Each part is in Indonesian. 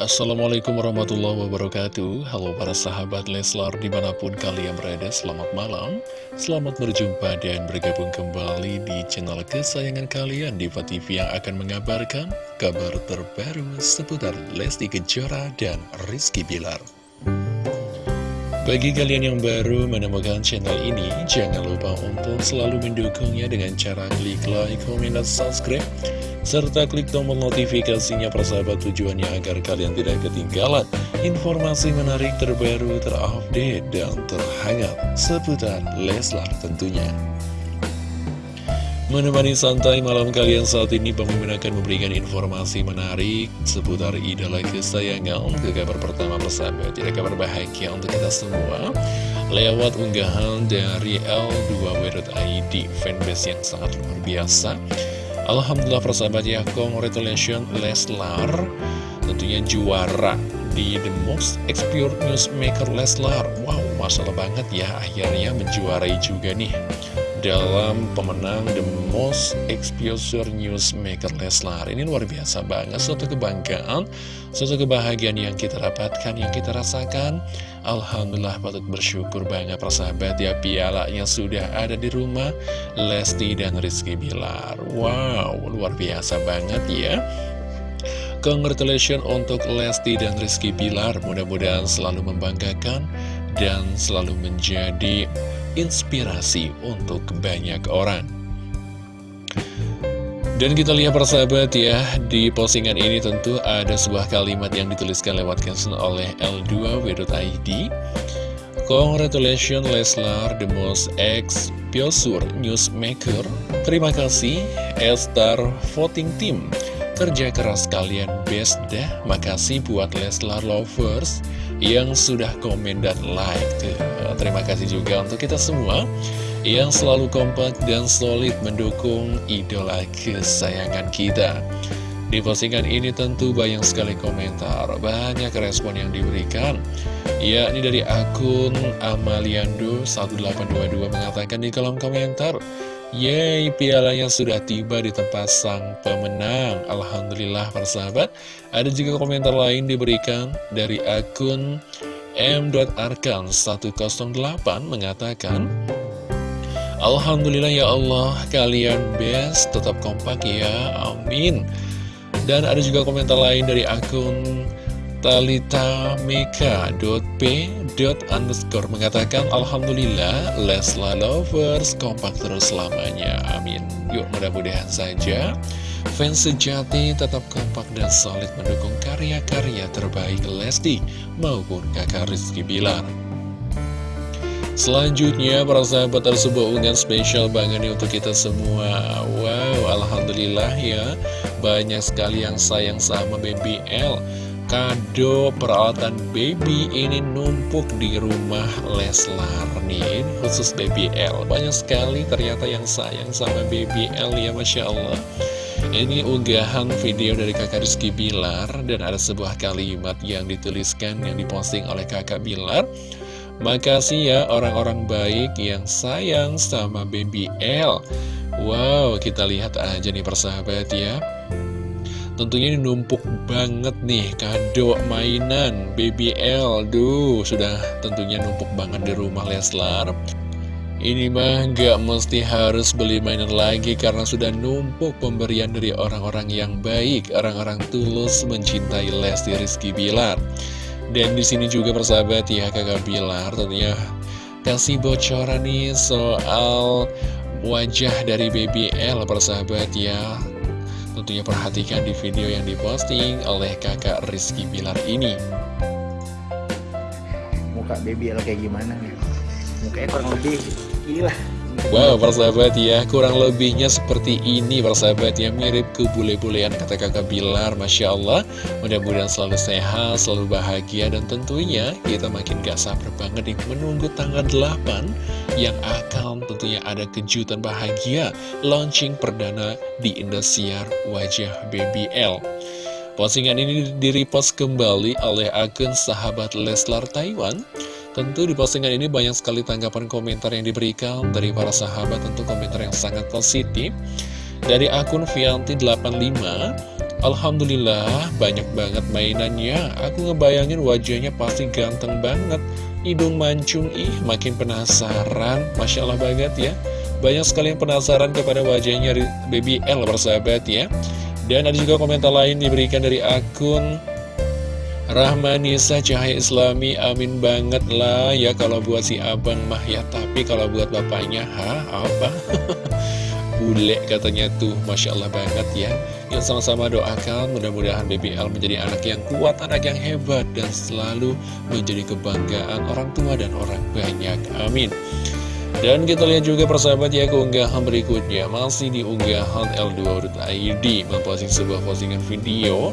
Assalamualaikum warahmatullahi wabarakatuh. Halo para sahabat Leslar di mana pun kalian berada Selamat malam. Selamat berjumpa dan bergabung kembali di channel kesayangan kalian Diva TV yang akan mengabarkan kabar terbaru seputar Lesti Kejora dan Rizky Bilar bagi kalian yang baru menemukan channel ini, jangan lupa untuk selalu mendukungnya dengan cara klik like, komen, dan subscribe serta klik tombol notifikasinya persahabat tujuannya agar kalian tidak ketinggalan informasi menarik terbaru, terupdate, dan terhangat seputar Leslar tentunya. Menemani santai malam kalian saat ini Pemimpin akan memberikan informasi menarik seputar idola kesayangan Ke kabar pertama persahabat, tidak kabar bahagia untuk kita semua. Lewat unggahan dari L2W.id fanbase yang sangat luar biasa. Alhamdulillah persahabat ya, congratulations Leslar. Tentunya juara di The Most Expert Newsmaker Leslar. Wow, masalah banget ya, akhirnya menjuarai juga nih dalam pemenang The Most Exposure Newsmaker Leslar. Ini luar biasa banget, suatu kebanggaan, suatu kebahagiaan yang kita dapatkan, yang kita rasakan. Alhamdulillah patut bersyukur banyak persahabat ya pialanya sudah ada di rumah Lesti dan Rizky Bilar. Wow, luar biasa banget ya. Congratulations untuk Lesti dan Rizky Bilar. Mudah-mudahan selalu membanggakan dan selalu menjadi inspirasi untuk banyak orang. Dan kita lihat persahabat ya, di postingan ini tentu ada sebuah kalimat yang dituliskan lewat caption oleh L2W.id Congratulations Leslar, the most ex-Piosur newsmaker. Terima kasih, Elstar Voting Team. Kerja keras kalian best dah. Makasih buat Leslar Lovers yang sudah komen dan like tuh. Terima kasih juga untuk kita semua yang selalu kompak dan solid mendukung idola kesayangan kita. Di postingan ini tentu banyak sekali komentar, banyak respon yang diberikan. Ya, ini dari akun Amaliando1822 mengatakan di kolom komentar, Yeay, pialanya sudah tiba di tempat sang pemenang. Alhamdulillah, persahabat. Ada juga komentar lain diberikan dari akun m.arkan108 mengatakan, Alhamdulillah ya Allah, kalian best, tetap kompak ya, amin. Dan ada juga komentar lain dari akun talitameka.p underscore mengatakan Alhamdulillah Lesla Lovers kompak terus selamanya. Amin. Yuk mudah-mudahan saja fans sejati tetap kompak dan solid mendukung karya-karya terbaik Lesti maupun kakak Rizky Bilar. Selanjutnya para sahabat ada sebuah unggahan spesial banget nih untuk kita semua. Wow Alhamdulillah ya. Banyak sekali yang sayang sama BBL Kado peralatan baby ini numpuk di rumah Leslar nih Khusus BBL Banyak sekali ternyata yang sayang sama BBL ya Masya Allah. Ini unggahan video dari kakak Rizky Bilar Dan ada sebuah kalimat yang dituliskan yang diposting oleh kakak Bilar. Makasih ya orang-orang baik yang sayang sama Baby L. Wow, kita lihat aja nih persahabat ya Tentunya ini numpuk banget nih. Kado mainan Baby L Duh, sudah tentunya numpuk banget di rumah Leslar. Ini mah gak mesti harus beli mainan lagi Karena sudah numpuk pemberian dari orang-orang yang baik Orang-orang tulus mencintai Lesti Rizky Bilar. Dan di sini juga persahabat ya kakak Bilar tentunya kasih bocoran nih soal wajah dari BBL persahabat ya. Tentunya perhatikan di video yang diposting oleh kakak Rizky Bilar ini. Muka BBL kayak gimana nih? Mukanya kurang lebih gila. Wow, persahabat ya, kurang lebihnya seperti ini persahabat ya, mirip ke bule-bulean kata kakak Bilar, Masya Allah. Mudah-mudahan selalu sehat, selalu bahagia, dan tentunya kita makin gak sabar banget nih menunggu tanggal 8 yang akan tentunya ada kejutan bahagia launching perdana di Indosiar Wajah BBL. Postingan ini direpost kembali oleh akun sahabat Leslar Taiwan. Tentu di postingan ini banyak sekali tanggapan komentar yang diberikan dari para sahabat Tentu komentar yang sangat positif. Dari akun Vianti85 Alhamdulillah banyak banget mainannya. Aku ngebayangin wajahnya pasti ganteng banget Hidung mancung ih makin penasaran. Masya Allah banget ya. Banyak sekali yang penasaran kepada wajahnya Baby L bersahabat ya. Dan ada juga komentar lain diberikan dari akun Rahmanisa Cahaya Islami. Amin banget lah ya kalau buat si abang mah ya. Tapi kalau buat bapaknya ha apa bule katanya tuh Masya Allah banget ya. Yang sama-sama doakan mudah-mudahan BBL menjadi anak yang kuat, anak yang hebat Dan selalu menjadi kebanggaan orang tua dan orang banyak. Amin. Dan kita lihat juga persahabat ya keunggahan berikutnya. Masih di unggahan L2.id Memposting sebuah postingan video.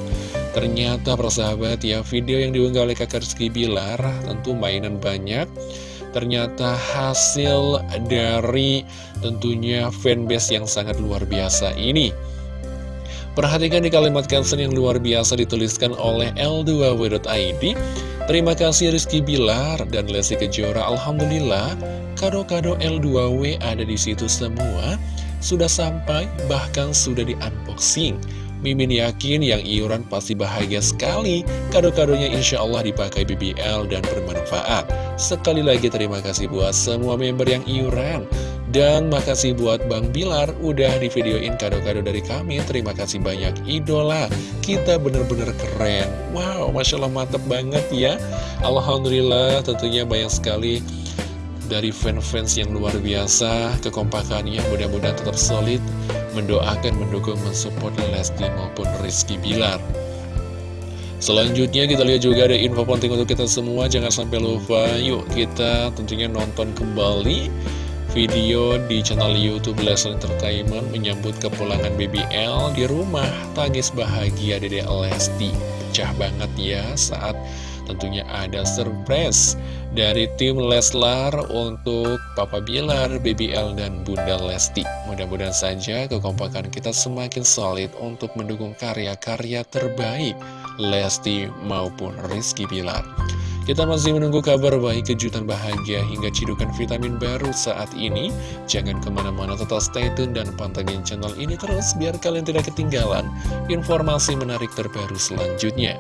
Ternyata persahabat ya Video yang diunggah oleh kakak Rizky Bilar Tentu mainan banyak ternyata hasil dari tentunya fanbase yang sangat luar biasa ini. Perhatikan di kalimat caption yang luar biasa dituliskan oleh L2W.id Terima kasih Rizky Bilar dan Lesti Kejora. Alhamdulillah kado-kado L2W ada di situ semua. Sudah sampai bahkan sudah di unboxing Mimin yakin yang iuran pasti bahagia sekali. Kado-kadonya insya Allah dipakai BBL dan bermanfaat. Sekali lagi terima kasih buat semua member yang iuran. Dan makasih buat Bang Bilar Udah di videoin kado-kado dari kami. Terima kasih banyak idola. Kita bener-bener keren. Wow Masya Allah mantep banget ya. Alhamdulillah tentunya banyak sekali dari fans-fans yang luar biasa. Kekompakannya mudah-mudahan tetap solid mendoakan, mendukung, mensupport Lesti maupun Rizky Bilar. Selanjutnya kita lihat juga ada info penting untuk kita semua. Jangan sampai lupa Yuk kita tentunya nonton kembali Video di channel Youtube Leslie Entertainment Menyambut kepulangan BBL di rumah. Tangis bahagia Dede Lesti. Pecah banget ya saat tentunya ada surprise dari tim Leslar untuk Papa Bilar, BBL, dan Bunda Lesti. Mudah-mudahan saja kekompakan kita semakin solid untuk mendukung karya-karya terbaik Lesti maupun Rizky Bilar. Kita masih menunggu kabar baik, kejutan bahagia, hingga cidukan vitamin baru saat ini. Jangan ke mana-mana, tetap stay tune dan pantengin channel ini terus, biar kalian tidak ketinggalan informasi menarik terbaru selanjutnya.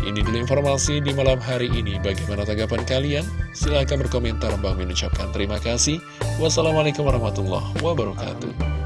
Ini dulu informasi di malam hari ini. Bagaimana tanggapan kalian? Silahkan berkomentar. Bang mengucapkan terima kasih. Wassalamualaikum warahmatullahi wabarakatuh.